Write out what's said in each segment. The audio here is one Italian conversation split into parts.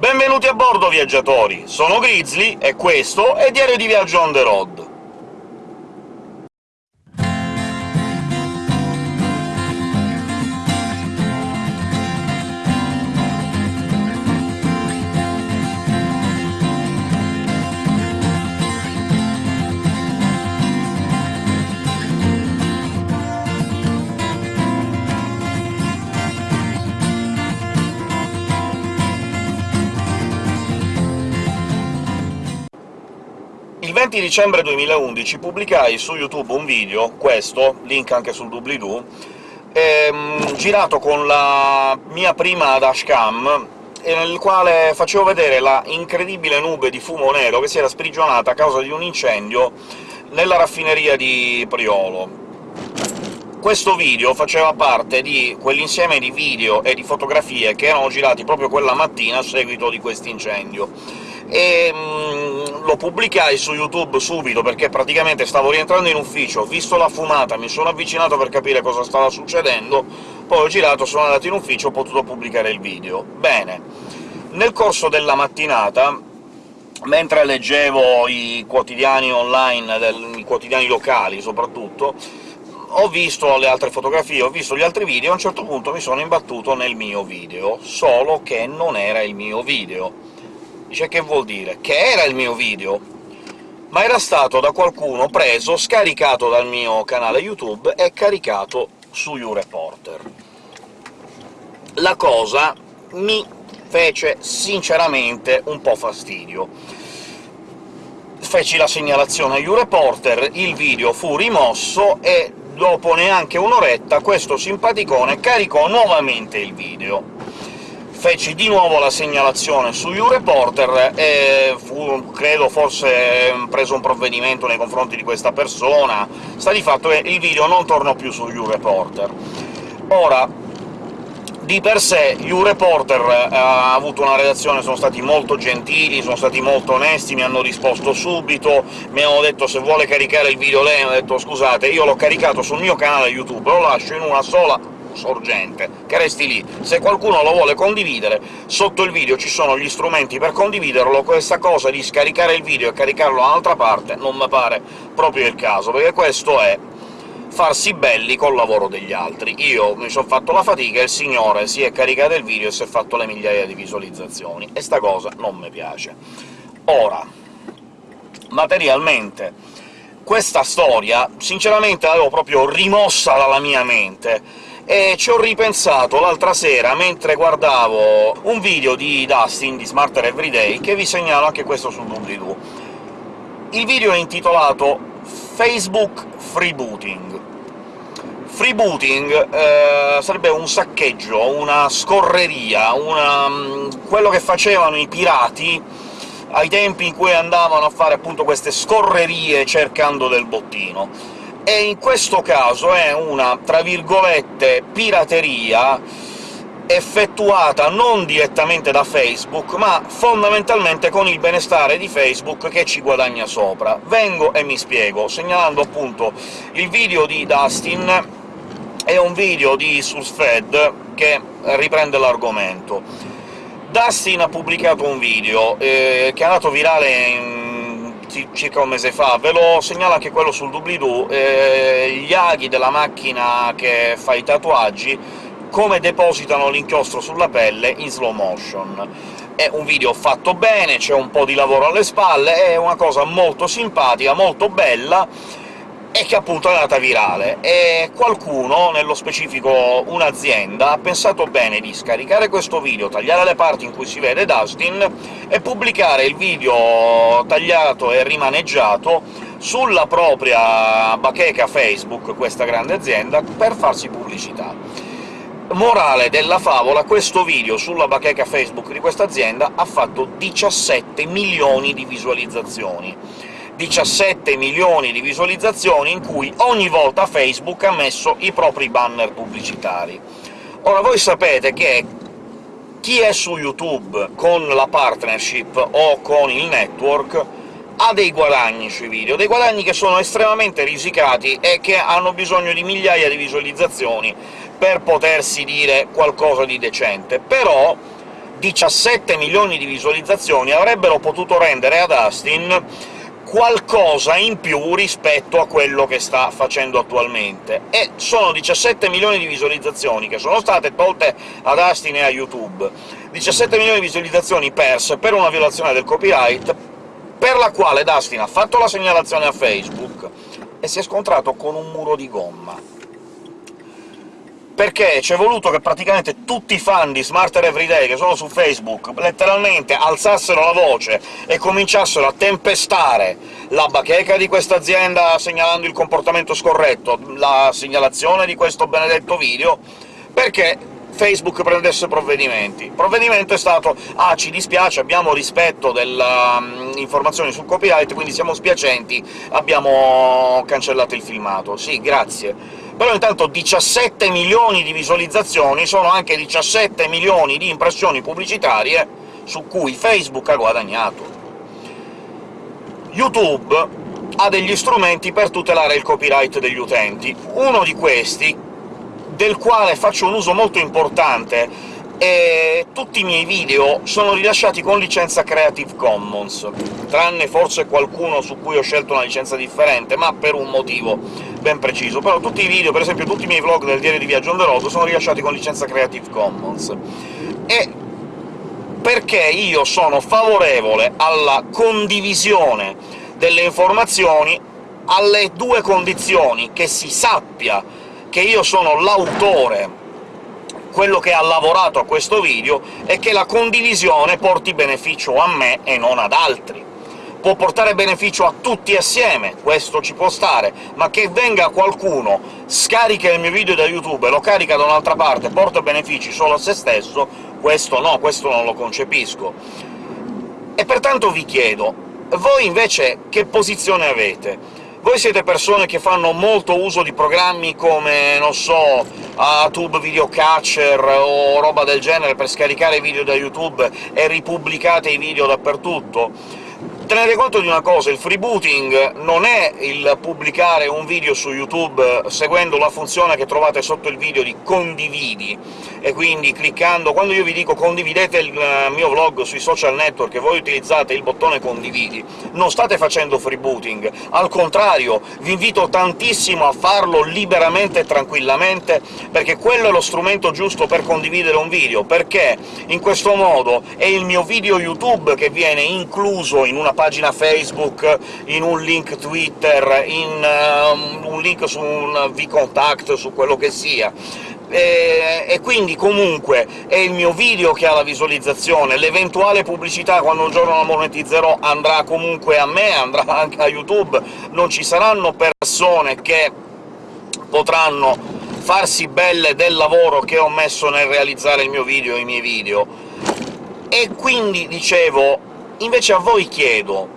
Benvenuti a bordo, viaggiatori! Sono Grizzly, e questo è Diario di Viaggio on the road. 20 dicembre 2011 pubblicai su YouTube un video, questo, link anche sul doobly-doo, ehm, girato con la mia prima dashcam, nel quale facevo vedere la incredibile nube di fumo nero che si era sprigionata a causa di un incendio nella raffineria di Priolo. Questo video faceva parte di quell'insieme di video e di fotografie che erano girati proprio quella mattina a seguito di quest'incendio e mh, lo pubblicai su YouTube subito, perché praticamente stavo rientrando in ufficio, ho visto la fumata, mi sono avvicinato per capire cosa stava succedendo, poi ho girato, sono andato in ufficio, ho potuto pubblicare il video. Bene, nel corso della mattinata, mentre leggevo i quotidiani online, del, i quotidiani locali soprattutto, ho visto le altre fotografie, ho visto gli altri video, a un certo punto mi sono imbattuto nel mio video, solo che non era il mio video Dice che vuol dire? Che era il mio video, ma era stato da qualcuno preso, scaricato dal mio canale YouTube e caricato su YouReporter. La cosa mi fece sinceramente un po' fastidio. Feci la segnalazione a YouReporter, il video fu rimosso e dopo neanche un'oretta questo simpaticone caricò nuovamente il video feci di nuovo la segnalazione su YouReporter e fu, credo, forse preso un provvedimento nei confronti di questa persona. Sta di fatto che il video non tornò più su YouReporter. Ora, di per sé YouReporter eh, ha avuto una redazione, sono stati molto gentili, sono stati molto onesti, mi hanno risposto subito, mi hanno detto se vuole caricare il video lei, ho detto «scusate, io l'ho caricato sul mio canale YouTube, lo lascio in una sola sorgente, che resti lì. Se qualcuno lo vuole condividere, sotto il video ci sono gli strumenti per condividerlo, questa cosa di scaricare il video e caricarlo da un'altra parte non mi pare proprio il caso, perché questo è farsi belli col lavoro degli altri. Io mi sono fatto la fatica, il signore si è caricato il video e si è fatto le migliaia di visualizzazioni, e sta cosa non mi piace. Ora, materialmente, questa storia sinceramente l'avevo proprio rimossa dalla mia mente, e ci ho ripensato l'altra sera mentre guardavo un video di Dustin, di Smarter Everyday, che vi segnalo anche questo sul doobly-doo. Il video è intitolato Facebook Freebooting. Freebooting eh, sarebbe un saccheggio, una scorreria, una, mm, quello che facevano i pirati ai tempi in cui andavano a fare appunto queste scorrerie cercando del bottino e in questo caso è una, tra virgolette, pirateria effettuata non direttamente da Facebook, ma fondamentalmente con il benestare di Facebook che ci guadagna sopra. Vengo e mi spiego, segnalando appunto il video di Dustin e un video di SourceFed che riprende l'argomento. Dustin ha pubblicato un video eh, che è andato virale in circa un mese fa, ve lo segnalo anche quello sul doobly-doo, eh, gli aghi della macchina che fa i tatuaggi, come depositano l'inchiostro sulla pelle in slow motion. È un video fatto bene, c'è un po' di lavoro alle spalle, è una cosa molto simpatica, molto bella, e che appunto è andata virale, e qualcuno, nello specifico un'azienda, ha pensato bene di scaricare questo video, tagliare le parti in cui si vede Dustin, e pubblicare il video tagliato e rimaneggiato sulla propria bacheca Facebook, questa grande azienda, per farsi pubblicità. Morale della favola, questo video sulla bacheca Facebook di questa azienda ha fatto 17 milioni di visualizzazioni 17 milioni di visualizzazioni in cui ogni volta Facebook ha messo i propri banner pubblicitari. Ora, voi sapete che chi è su YouTube con la partnership o con il network ha dei guadagni sui video, dei guadagni che sono estremamente risicati e che hanno bisogno di migliaia di visualizzazioni per potersi dire qualcosa di decente, però 17 milioni di visualizzazioni avrebbero potuto rendere ad Astin qualcosa in più rispetto a quello che sta facendo attualmente. E sono 17 milioni di visualizzazioni che sono state tolte ad Astin e a YouTube. 17 milioni di visualizzazioni perse per una violazione del copyright, per la quale Dustin ha fatto la segnalazione a Facebook e si è scontrato con un muro di gomma perché c'è voluto che praticamente tutti i fan di Smarter Everyday che sono su Facebook letteralmente alzassero la voce e cominciassero a tempestare la bacheca di questa azienda segnalando il comportamento scorretto, la segnalazione di questo benedetto video, perché Facebook prendesse provvedimenti. Il provvedimento è stato «Ah, ci dispiace, abbiamo rispetto delle um, informazioni sul copyright, quindi siamo spiacenti, abbiamo cancellato il filmato». Sì, grazie però intanto 17 milioni di visualizzazioni sono anche 17 milioni di impressioni pubblicitarie su cui Facebook ha guadagnato. YouTube ha degli strumenti per tutelare il copyright degli utenti. Uno di questi, del quale faccio un uso molto importante, e tutti i miei video sono rilasciati con licenza Creative Commons, tranne forse qualcuno su cui ho scelto una licenza differente, ma per un motivo ben preciso. Però tutti i video, per esempio tutti i miei vlog del diario di viaggio on the road, sono rilasciati con licenza Creative Commons. E perché io sono favorevole alla condivisione delle informazioni alle due condizioni, che si sappia che io sono l'autore quello che ha lavorato a questo video e che la condivisione porti beneficio a me e non ad altri. Può portare beneficio a tutti assieme, questo ci può stare, ma che venga qualcuno, scarica il mio video da YouTube e lo carica da un'altra parte porta benefici solo a se stesso, questo no, questo non lo concepisco. E pertanto vi chiedo, voi invece che posizione avete? Voi siete persone che fanno molto uso di programmi come, non so, Tube Video Catcher o roba del genere per scaricare video da YouTube e ripubblicate i video dappertutto? Tenete conto di una cosa, il freebooting non è il pubblicare un video su YouTube seguendo la funzione che trovate sotto il video di «condividi», e quindi cliccando... quando io vi dico «condividete il eh, mio vlog sui social network» e voi utilizzate il bottone «condividi», non state facendo freebooting, al contrario, vi invito tantissimo a farlo liberamente e tranquillamente, perché quello è lo strumento giusto per condividere un video, perché in questo modo è il mio video YouTube che viene incluso in una pagina Facebook, in un link Twitter, in uh, un link su un vContact, su quello che sia. E, e, quindi comunque è il mio video che ha la visualizzazione, l'eventuale pubblicità quando un giorno la monetizzerò andrà comunque a me, andrà anche a YouTube, non ci saranno persone che potranno farsi belle del lavoro che ho messo nel realizzare il mio video e i miei video. E quindi, dicevo, Invece a voi chiedo,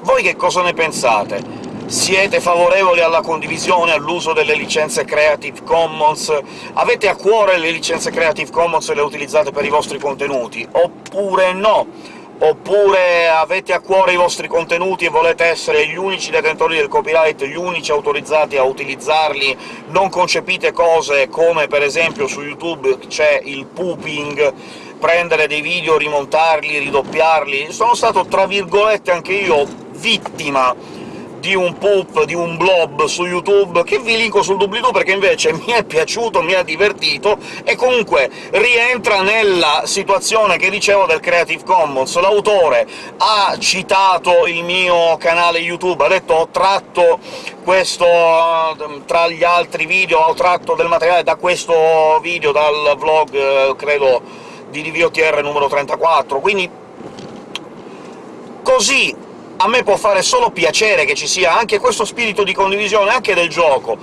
voi che cosa ne pensate? Siete favorevoli alla condivisione, all'uso delle licenze Creative Commons? Avete a cuore le licenze Creative Commons e le utilizzate per i vostri contenuti? Oppure no? Oppure avete a cuore i vostri contenuti e volete essere gli unici detentori del copyright, gli unici autorizzati a utilizzarli, non concepite cose come per esempio su YouTube c'è il pooping, prendere dei video, rimontarli, ridoppiarli. Sono stato, tra virgolette, anche io vittima di un poop, di un blob su YouTube, che vi linko sul doobly-doo perché invece mi è piaciuto, mi ha divertito, e comunque rientra nella situazione che dicevo del Creative Commons. L'autore ha citato il mio canale YouTube, ha detto «ho tratto questo tra gli altri video, ho tratto del materiale da questo video, dal vlog, eh, credo di DVOTR numero 34, quindi così a me può fare solo piacere che ci sia anche questo spirito di condivisione, anche del gioco,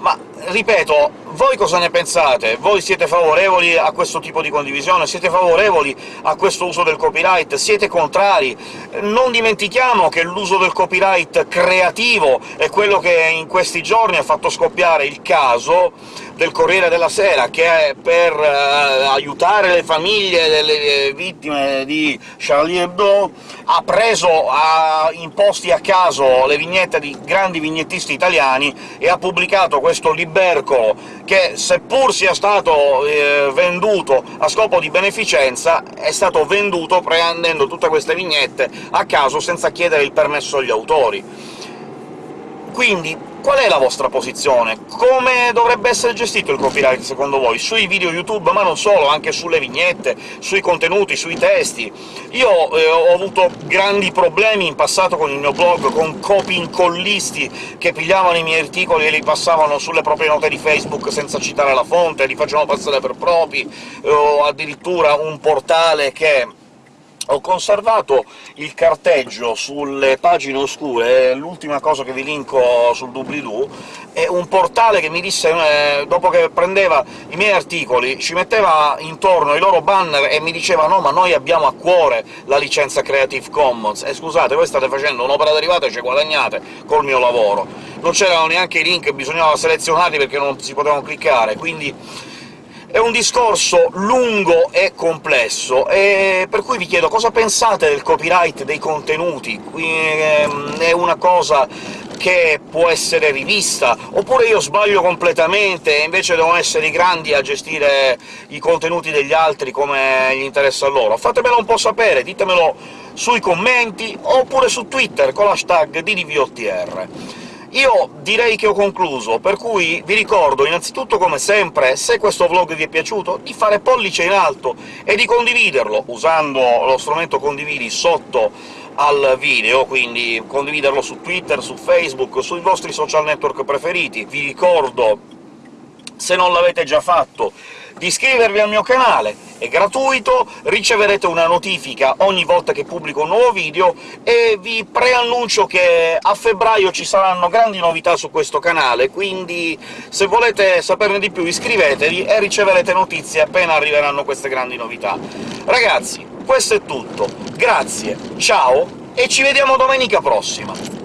ma, ripeto, voi cosa ne pensate? Voi siete favorevoli a questo tipo di condivisione? Siete favorevoli a questo uso del copyright? Siete contrari? Non dimentichiamo che l'uso del copyright creativo è quello che in questi giorni ha fatto scoppiare il caso del Corriere della Sera, che per eh, aiutare le famiglie delle vittime di Charlie Hebdo ha preso ha imposti a caso le vignette di grandi vignettisti italiani e ha pubblicato questo liberco che, seppur sia stato eh, venduto a scopo di beneficenza, è stato venduto prendendo tutte queste vignette a caso senza chiedere il permesso agli autori. Quindi Qual è la vostra posizione? Come dovrebbe essere gestito il copyright, secondo voi? Sui video YouTube, ma non solo, anche sulle vignette, sui contenuti, sui testi? Io eh, ho avuto grandi problemi in passato con il mio blog, con copy-incollisti che pigliavano i miei articoli e li passavano sulle proprie note di Facebook senza citare la fonte, li facevano passare per propri, o addirittura un portale che ho conservato il carteggio sulle pagine oscure, l'ultima cosa che vi linko sul doobly-doo, è un portale che mi disse, eh, dopo che prendeva i miei articoli, ci metteva intorno i loro banner e mi diceva «No, ma noi abbiamo a cuore la licenza Creative Commons, e scusate, voi state facendo un'opera derivata e ci guadagnate col mio lavoro». Non c'erano neanche i link, bisognava selezionarli perché non si potevano cliccare, quindi è un discorso lungo e complesso, e per cui vi chiedo cosa pensate del copyright dei contenuti. Ehm, è una cosa che può essere rivista, oppure io sbaglio completamente e invece devono essere i grandi a gestire i contenuti degli altri come gli interessa loro? Fatemelo un po' sapere, ditemelo sui commenti, oppure su Twitter con l'hashtag DDVOTR. Io direi che ho concluso, per cui vi ricordo innanzitutto, come sempre, se questo vlog vi è piaciuto, di fare pollice in alto e di condividerlo, usando lo strumento condividi sotto al video, quindi condividerlo su Twitter, su Facebook, sui vostri social network preferiti. Vi ricordo, se non l'avete già fatto, di iscrivervi al mio canale, è gratuito, riceverete una notifica ogni volta che pubblico un nuovo video, e vi preannuncio che a febbraio ci saranno grandi novità su questo canale, quindi se volete saperne di più iscrivetevi e riceverete notizie appena arriveranno queste grandi novità. Ragazzi, questo è tutto, grazie, ciao, e ci vediamo domenica prossima!